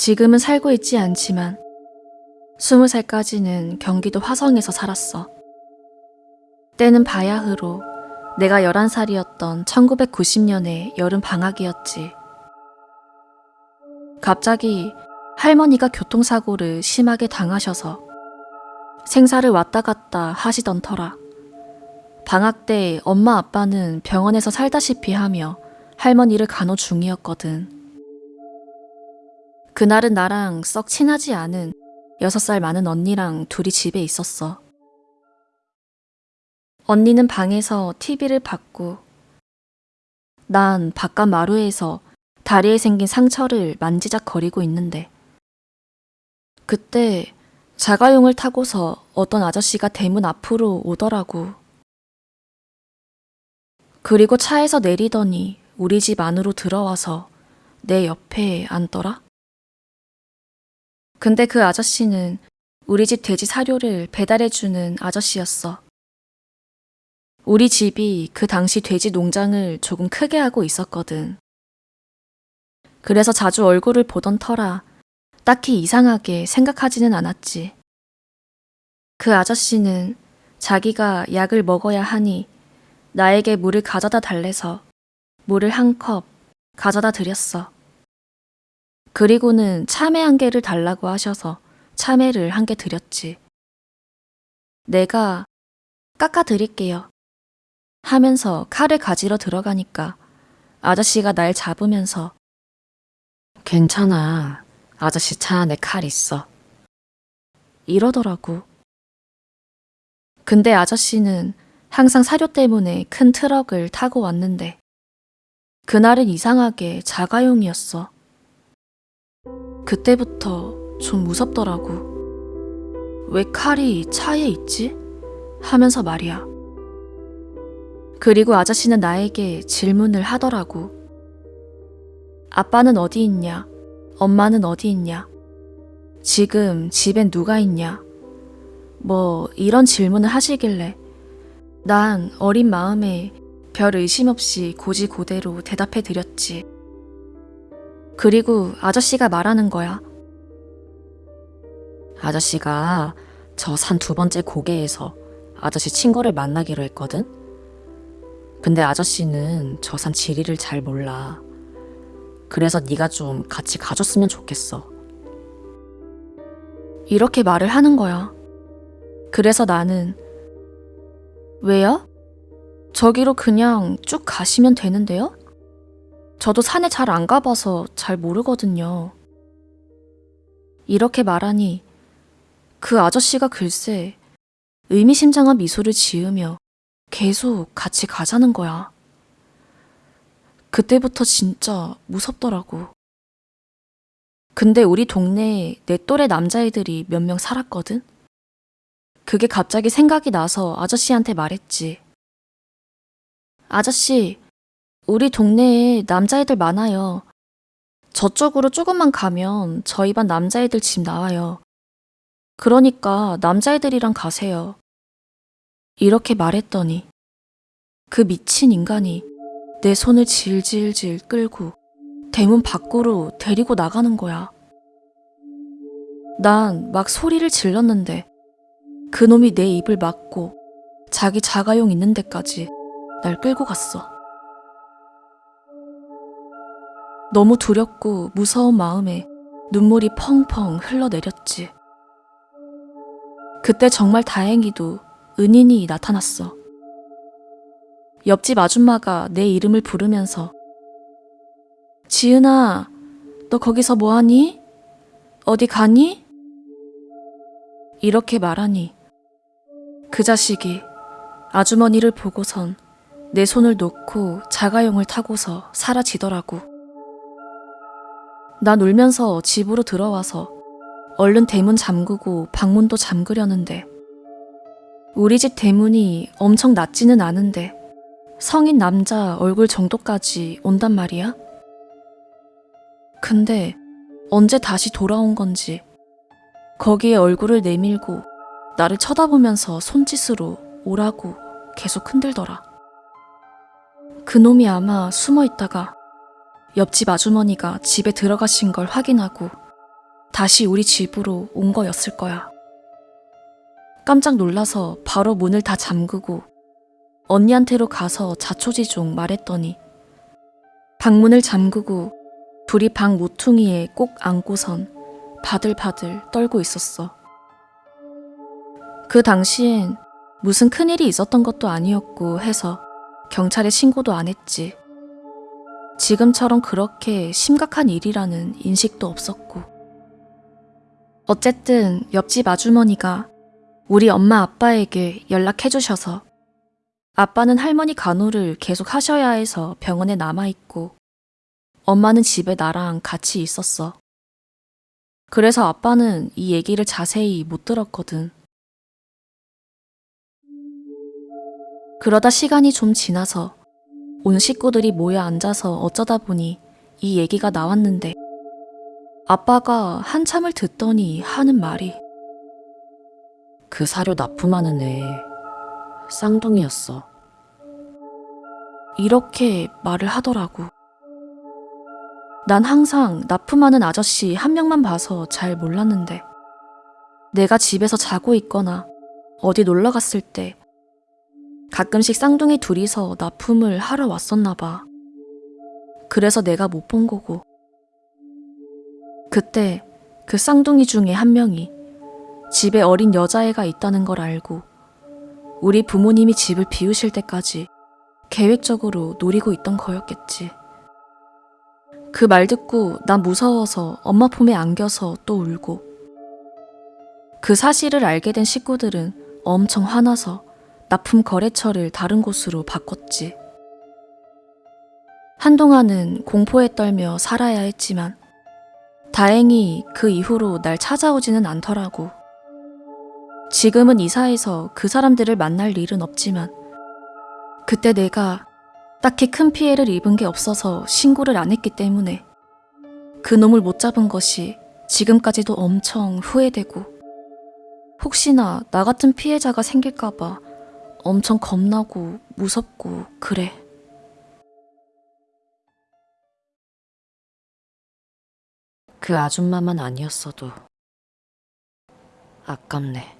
지금은 살고 있지 않지만 스무 살까지는 경기도 화성에서 살았어. 때는 바야흐로 내가 11살이었던 1990년의 여름 방학이었지. 갑자기 할머니가 교통사고를 심하게 당하셔서 생사를 왔다 갔다 하시던 터라. 방학 때 엄마 아빠는 병원에서 살다시피 하며 할머니를 간호 중이었거든. 그날은 나랑 썩 친하지 않은 6살 많은 언니랑 둘이 집에 있었어. 언니는 방에서 TV를 봤고, 난 바깥 마루에서 다리에 생긴 상처를 만지작거리고 있는데, 그때 자가용을 타고서 어떤 아저씨가 대문 앞으로 오더라고. 그리고 차에서 내리더니 우리 집 안으로 들어와서 내 옆에 앉더라. 근데 그 아저씨는 우리 집 돼지 사료를 배달해주는 아저씨였어. 우리 집이 그 당시 돼지 농장을 조금 크게 하고 있었거든. 그래서 자주 얼굴을 보던 터라 딱히 이상하게 생각하지는 않았지. 그 아저씨는 자기가 약을 먹어야 하니 나에게 물을 가져다 달래서 물을 한 컵 가져다 드렸어. 그리고는 참외 한 개를 달라고 하셔서 참외를 한 개 드렸지. 내가 깎아 드릴게요. 하면서 칼을 가지러 들어가니까 아저씨가 날 잡으면서 괜찮아. 아저씨 차 안에 칼 있어. 이러더라고. 근데 아저씨는 항상 사료 때문에 큰 트럭을 타고 왔는데 그날은 이상하게 자가용이었어. 그때부터 좀 무섭더라고. 왜 칼이 차에 있지? 하면서 말이야. 그리고 아저씨는 나에게 질문을 하더라고. 아빠는 어디 있냐? 엄마는 어디 있냐? 지금 집엔 누가 있냐? 뭐 이런 질문을 하시길래 난 어린 마음에 별 의심 없이 고지고대로 대답해 드렸지. 그리고 아저씨가 말하는 거야. 아저씨가 저 산 두 번째 고개에서 아저씨 친구를 만나기로 했거든? 근데 아저씨는 저 산 지리를 잘 몰라. 그래서 네가 좀 같이 가줬으면 좋겠어. 이렇게 말을 하는 거야. 그래서 나는 왜요? 저기로 그냥 쭉 가시면 되는데요? 저도 산에 잘 안 가봐서 잘 모르거든요. 이렇게 말하니 그 아저씨가 글쎄 의미심장한 미소를 지으며 계속 같이 가자는 거야. 그때부터 진짜 무섭더라고. 근데 우리 동네에 내 또래 남자애들이 몇 명 살았거든? 그게 갑자기 생각이 나서 아저씨한테 말했지. 아저씨, 우리 동네에 남자애들 많아요. 저쪽으로 조금만 가면 저희 반 남자애들 집 나와요. 그러니까 남자애들이랑 가세요. 이렇게 말했더니 그 미친 인간이 내 손을 질질질 끌고 대문 밖으로 데리고 나가는 거야. 난 막 소리를 질렀는데 그놈이 내 입을 막고 자기 자가용 있는 데까지 날 끌고 갔어. 너무 두렵고 무서운 마음에 눈물이 펑펑 흘러내렸지. 그때 정말 다행히도 은인이 나타났어. 옆집 아줌마가 내 이름을 부르면서 지은아, 너 거기서 뭐하니? 어디 가니? 이렇게 말하니 그 자식이 아주머니를 보고선 내 손을 놓고 자가용을 타고서 사라지더라고. 난 울면서 집으로 들어와서 얼른 대문 잠그고 방문도 잠그려는데 우리 집 대문이 엄청 낮지는 않은데 성인 남자 얼굴 정도까지 온단 말이야? 근데 언제 다시 돌아온 건지 거기에 얼굴을 내밀고 나를 쳐다보면서 손짓으로 오라고 계속 흔들더라. 그놈이 아마 숨어 있다가 옆집 아주머니가 집에 들어가신 걸 확인하고 다시 우리 집으로 온 거였을 거야. 깜짝 놀라서 바로 문을 다 잠그고 언니한테로 가서 자초지종 말했더니 방문을 잠그고 둘이 방 모퉁이에 꼭 안고선 바들바들 떨고 있었어. 그 당시엔 무슨 큰일이 있었던 것도 아니었고 해서 경찰에 신고도 안 했지. 지금처럼 그렇게 심각한 일이라는 인식도 없었고. 어쨌든 옆집 아주머니가 우리 엄마 아빠에게 연락해 주셔서 아빠는 할머니 간호를 계속 하셔야 해서 병원에 남아있고 엄마는 집에 나랑 같이 있었어. 그래서 아빠는 이 얘기를 자세히 못 들었거든. 그러다 시간이 좀 지나서 온 식구들이 모여 앉아서 어쩌다 보니 이 얘기가 나왔는데 아빠가 한참을 듣더니 하는 말이 그 사료 납품하는 애 쌍둥이였어. 이렇게 말을 하더라고. 난 항상 납품하는 아저씨 한 명만 봐서 잘 몰랐는데 내가 집에서 자고 있거나 어디 놀러 갔을 때 가끔씩 쌍둥이 둘이서 납품을 하러 왔었나 봐. 그래서 내가 못 본 거고. 그때 그 쌍둥이 중에 한 명이 집에 어린 여자애가 있다는 걸 알고 우리 부모님이 집을 비우실 때까지 계획적으로 노리고 있던 거였겠지. 그 말 듣고 난 무서워서 엄마 품에 안겨서 또 울고. 그 사실을 알게 된 식구들은 엄청 화나서 납품 거래처를 다른 곳으로 바꿨지. 한동안은 공포에 떨며 살아야 했지만 다행히 그 이후로 날 찾아오지는 않더라고. 지금은 이사해서 그 사람들을 만날 일은 없지만 그때 내가 딱히 큰 피해를 입은 게 없어서 신고를 안 했기 때문에 그 놈을 못 잡은 것이 지금까지도 엄청 후회되고 혹시나 나 같은 피해자가 생길까봐 엄청 겁나고 무섭고 그래. 그 아줌마만 아니었어도 아깝네.